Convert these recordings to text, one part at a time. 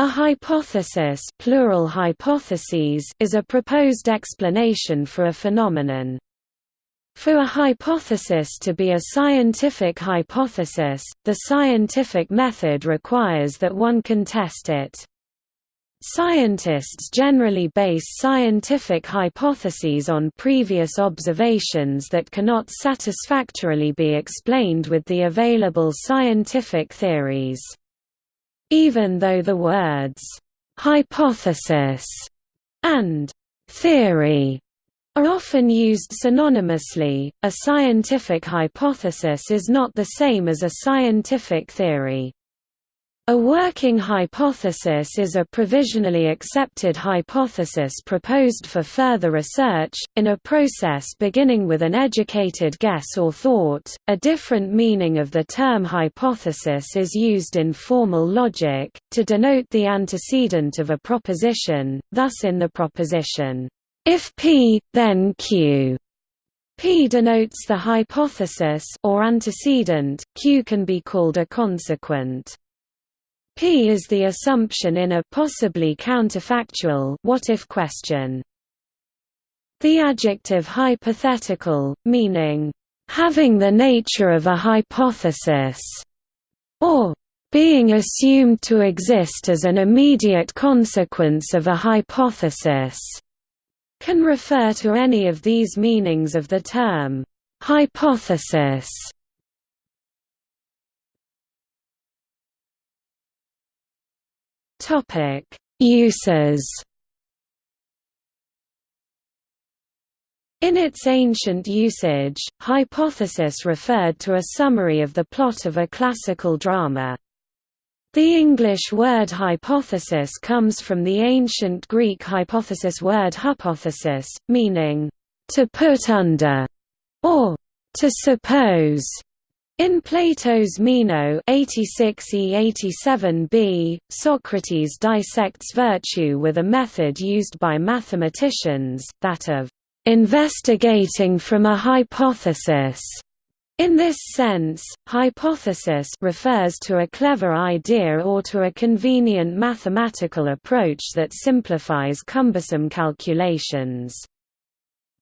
A hypothesis plural hypotheses is a proposed explanation for a phenomenon. For a hypothesis to be a scientific hypothesis, the scientific method requires that one can test it. Scientists generally base scientific hypotheses on previous observations that cannot satisfactorily be explained with the available scientific theories. Even though the words hypothesis and theory are often used synonymously, a scientific hypothesis is not the same as a scientific theory. A working hypothesis is a provisionally accepted hypothesis proposed for further research, in a process beginning with an educated guess or thought. A different meaning of the term hypothesis is used in formal logic, to denote the antecedent of a proposition, thus in the proposition, if P, then Q. P denotes the hypothesis or antecedent, Q can be called a consequent. P is the assumption in a possibly counterfactual what-if question. The adjective hypothetical, meaning, "...having the nature of a hypothesis", or "...being assumed to exist as an immediate consequence of a hypothesis", can refer to any of these meanings of the term, "...hypothesis". Topic: Uses. In its ancient usage, hypothesis referred to a summary of the plot of a classical drama. The English word hypothesis comes from the ancient Greek hypothesis word hypothesis, meaning, to put under, or to suppose. In Plato's Meno 86e87b, Socrates dissects virtue with a method used by mathematicians, that of investigating from a hypothesis. In this sense, hypothesis refers to a clever idea or to a convenient mathematical approach that simplifies cumbersome calculations.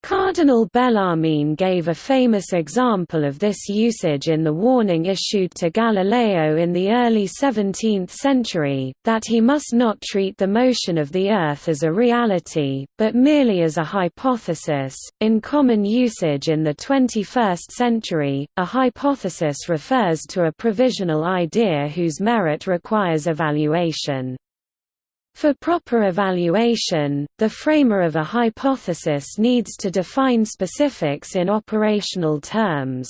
Cardinal Bellarmine gave a famous example of this usage in the warning issued to Galileo in the early 17th century, that he must not treat the motion of the Earth as a reality, but merely as a hypothesis. In common usage in the 21st century, a hypothesis refers to a provisional idea whose merit requires evaluation. For proper evaluation, the framer of a hypothesis needs to define specifics in operational terms.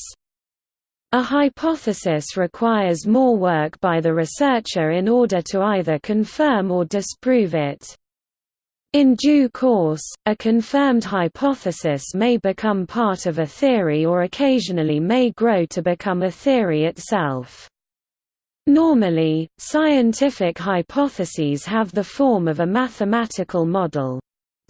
A hypothesis requires more work by the researcher in order to either confirm or disprove it. In due course, a confirmed hypothesis may become part of a theory or occasionally may grow to become a theory itself. Normally, scientific hypotheses have the form of a mathematical model.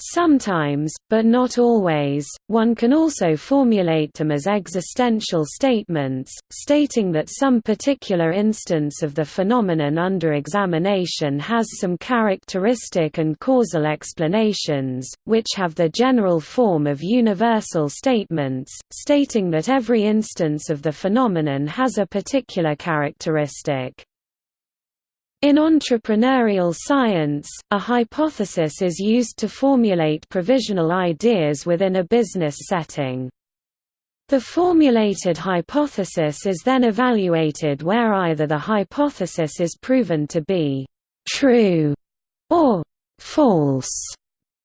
Sometimes, but not always, one can also formulate them as existential statements, stating that some particular instance of the phenomenon under examination has some characteristic and causal explanations, which have the general form of universal statements, stating that every instance of the phenomenon has a particular characteristic. In entrepreneurial science, a hypothesis is used to formulate provisional ideas within a business setting. The formulated hypothesis is then evaluated where either the hypothesis is proven to be true or false.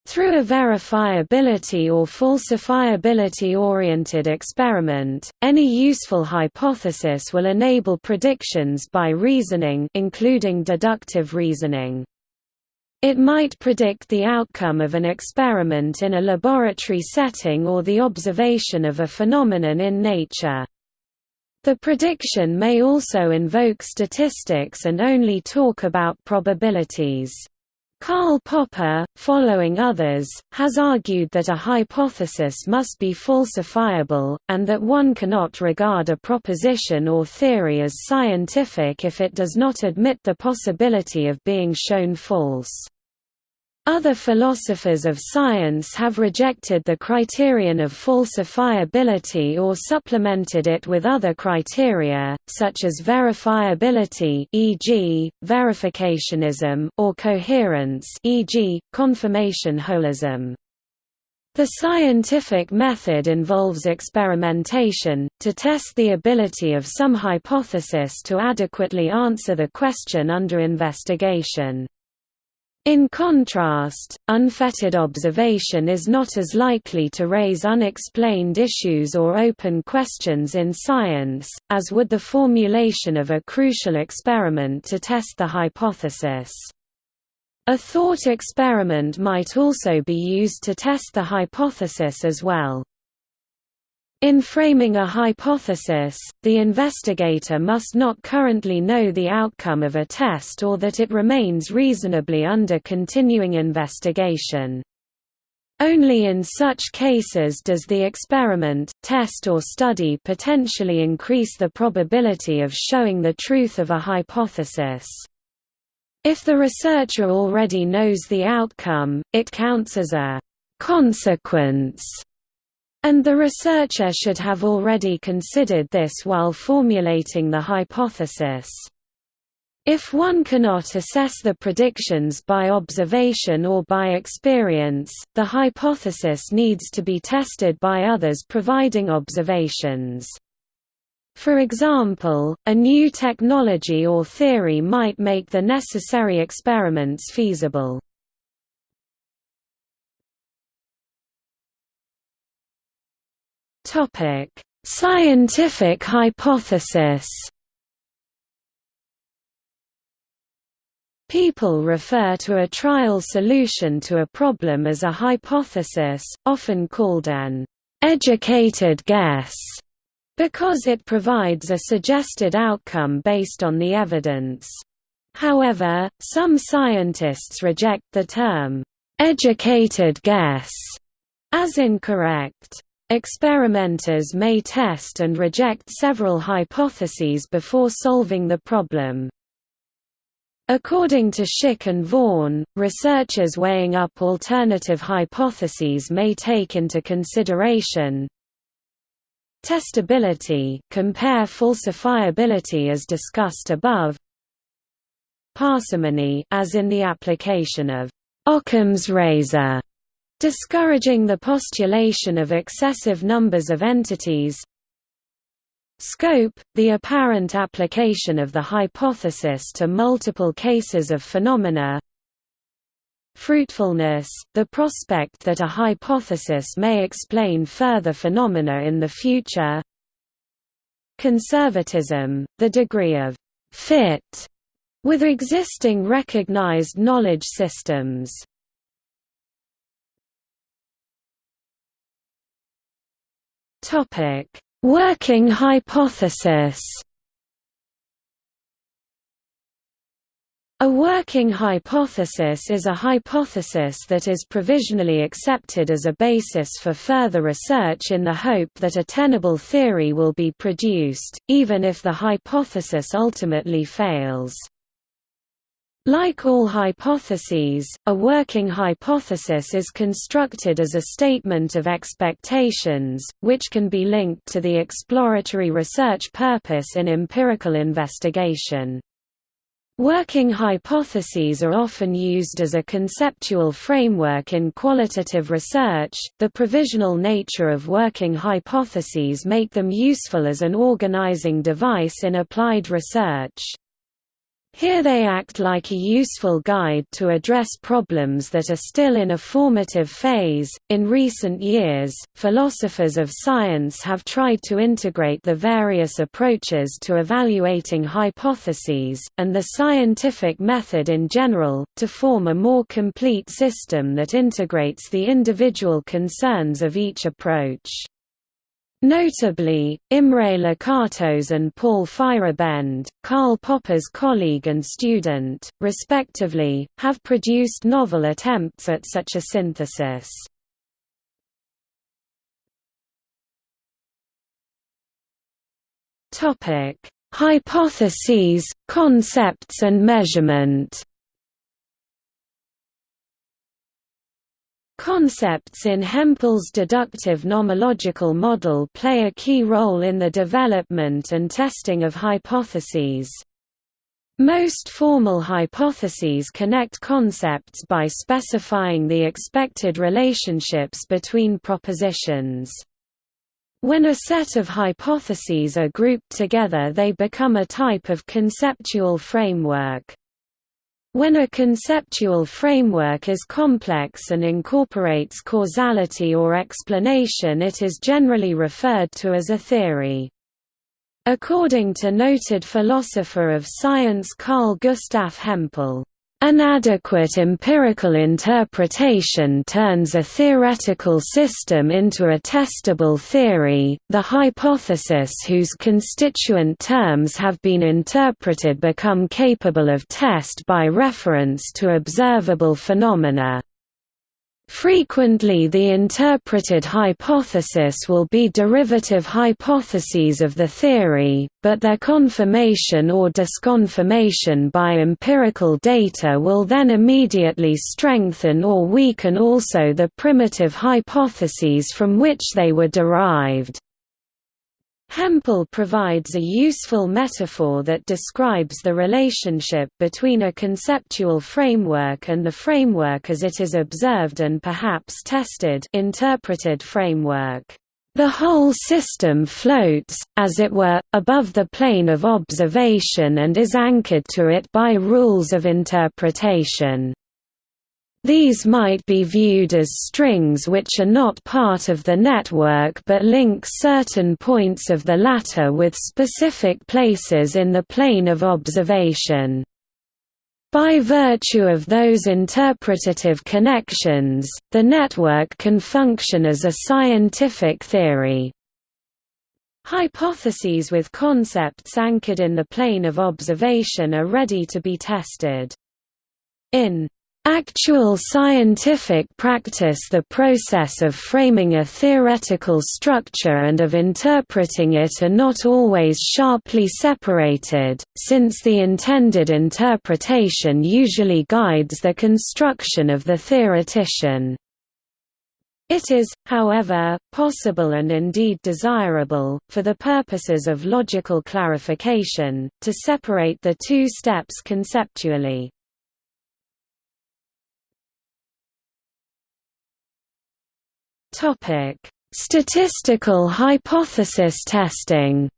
Through a verifiability or falsifiability-oriented experiment, any useful hypothesis will enable predictions by reasoning including deductive reasoning. It might predict the outcome of an experiment in a laboratory setting or the observation of a phenomenon in nature. The prediction may also invoke statistics and only talk about probabilities. Karl Popper, following others, has argued that a hypothesis must be falsifiable, and that one cannot regard a proposition or theory as scientific if it does not admit the possibility of being shown false. Other philosophers of science have rejected the criterion of falsifiability or supplemented it with other criteria, such as verifiability e.g., verificationism or coherence e.g., confirmation holism. The scientific method involves experimentation, to test the ability of some hypothesis to adequately answer the question under investigation. In contrast, unfettered observation is not as likely to raise unexplained issues or open questions in science, as would the formulation of a crucial experiment to test the hypothesis. A thought experiment might also be used to test the hypothesis as well. In framing a hypothesis, the investigator must not currently know the outcome of a test or that it remains reasonably under continuing investigation. Only in such cases does the experiment, test or study potentially increase the probability of showing the truth of a hypothesis. If the researcher already knows the outcome, it counts as a consequence and the researcher should have already considered this while formulating the hypothesis. If one cannot assess the predictions by observation or by experience, the hypothesis needs to be tested by others providing observations. For example, a new technology or theory might make the necessary experiments feasible. Topic: Scientific hypothesis. People refer to a trial solution to a problem as a hypothesis, often called an educated guess, because it provides a suggested outcome based on the evidence. However, some scientists reject the term educated guess as incorrect. Experimenters may test and reject several hypotheses before solving the problem. According to Schick and Vaughan, researchers weighing up alternative hypotheses may take into consideration testability compare falsifiability as discussed above parsimony as in the application of Occam's razor discouraging the postulation of excessive numbers of entities. Scope – the apparent application of the hypothesis to multiple cases of phenomena. Fruitfulness – the prospect that a hypothesis may explain further phenomena in the future. Conservatism – the degree of «fit» with existing recognized knowledge systems Topic: Working hypothesis. A working hypothesis is a hypothesis that is provisionally accepted as a basis for further research in the hope that a tenable theory will be produced, even if the hypothesis ultimately fails. Like all hypotheses, a working hypothesis is constructed as a statement of expectations, which can be linked to the exploratory research purpose in empirical investigation. Working hypotheses are often used as a conceptual framework in qualitative research. The provisional nature of working hypotheses make them useful as an organizing device in applied research. Here they act like a useful guide to address problems that are still in a formative phase. In recent years, philosophers of science have tried to integrate the various approaches to evaluating hypotheses, and the scientific method in general, to form a more complete system that integrates the individual concerns of each approach. Notably, Imre Lakatos and Paul Feyerabend, Karl Popper's colleague and student, respectively, have produced novel attempts at such a synthesis. Hypotheses, concepts and measurement Concepts in Hempel's deductive nomological model play a key role in the development and testing of hypotheses. Most formal hypotheses connect concepts by specifying the expected relationships between propositions. When a set of hypotheses are grouped together they become a type of conceptual framework. When a conceptual framework is complex and incorporates causality or explanation it is generally referred to as a theory. According to noted philosopher of science Carl Gustav Hempel, an adequate empirical interpretation turns a theoretical system into a testable theory. The hypothesis whose constituent terms have been interpreted become capable of test by reference to observable phenomena. Frequently the interpreted hypothesis will be derivative hypotheses of the theory, but their confirmation or disconfirmation by empirical data will then immediately strengthen or weaken also the primitive hypotheses from which they were derived. Hempel provides a useful metaphor that describes the relationship between a conceptual framework and the framework as it is observed and perhaps tested interpreted framework. The whole system floats, as it were, above the plane of observation and is anchored to it by rules of interpretation. These might be viewed as strings which are not part of the network but link certain points of the latter with specific places in the plane of observation. By virtue of those interpretative connections, the network can function as a scientific theory. Hypotheses with concepts anchored in the plane of observation are ready to be tested. In Actual scientific practice The process of framing a theoretical structure and of interpreting it are not always sharply separated, since the intended interpretation usually guides the construction of the theoretician. It is, however, possible and indeed desirable, for the purposes of logical clarification, to separate the two steps conceptually. Topic: Statistical hypothesis testing.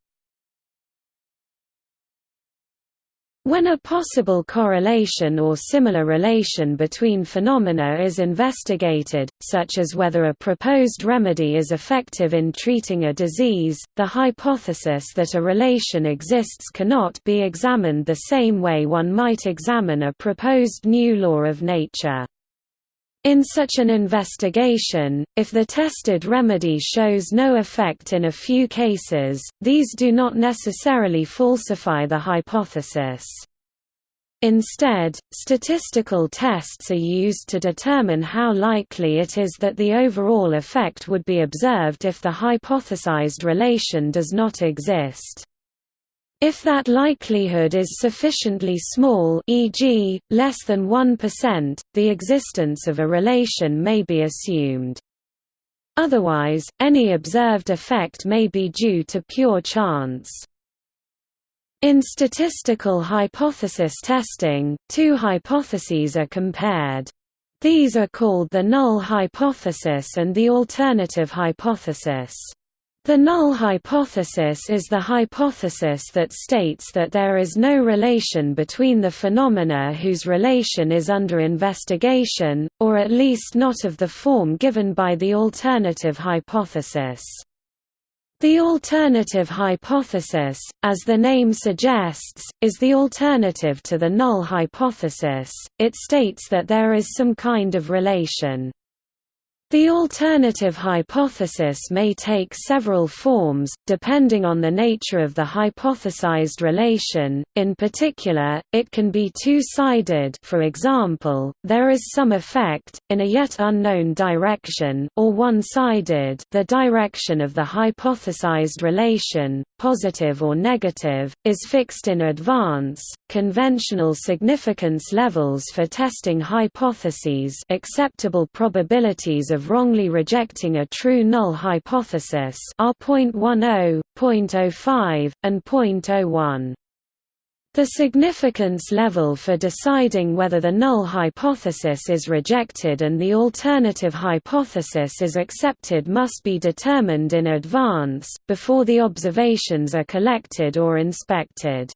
When a possible correlation or similar relation between phenomena is investigated, such as whether a proposed remedy is effective in treating a disease, the hypothesis that a relation exists cannot be examined the same way one might examine a proposed new law of nature. In such an investigation, if the tested remedy shows no effect in a few cases, these do not necessarily falsify the hypothesis. Instead, statistical tests are used to determine how likely it is that the overall effect would be observed if the hypothesized relation does not exist. If that likelihood is sufficiently small e.g., less than 1%, the existence of a relation may be assumed. Otherwise, any observed effect may be due to pure chance. In statistical hypothesis testing, two hypotheses are compared. These are called the null hypothesis and the alternative hypothesis. The null hypothesis is the hypothesis that states that there is no relation between the phenomena whose relation is under investigation, or at least not of the form given by the alternative hypothesis. The alternative hypothesis, as the name suggests, is the alternative to the null hypothesis, it states that there is some kind of relation. The alternative hypothesis may take several forms, depending on the nature of the hypothesized relation, in particular, it can be two-sided for example, there is some effect, in a yet unknown direction or one-sided the direction of the hypothesized relation, positive or negative, is fixed in advance. Conventional significance levels for testing hypotheses acceptable probabilities of wrongly rejecting a true null hypothesis are 0.10, 0.05, and 0.01. The significance level for deciding whether the null hypothesis is rejected and the alternative hypothesis is accepted must be determined in advance, before the observations are collected or inspected.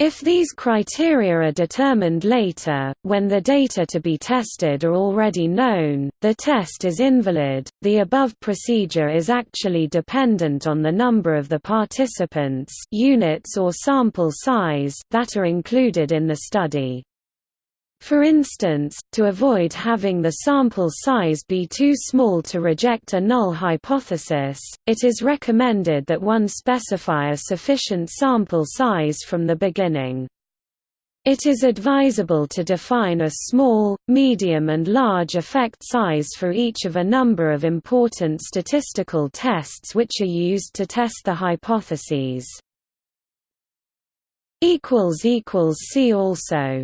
If these criteria are determined later, when the data to be tested are already known, the test is invalid. The above procedure is actually dependent on the number of the participants, units or sample size that are included in the study. For instance, to avoid having the sample size be too small to reject a null hypothesis, it is recommended that one specify a sufficient sample size from the beginning. It is advisable to define a small, medium and large effect size for each of a number of important statistical tests which are used to test the hypotheses. See also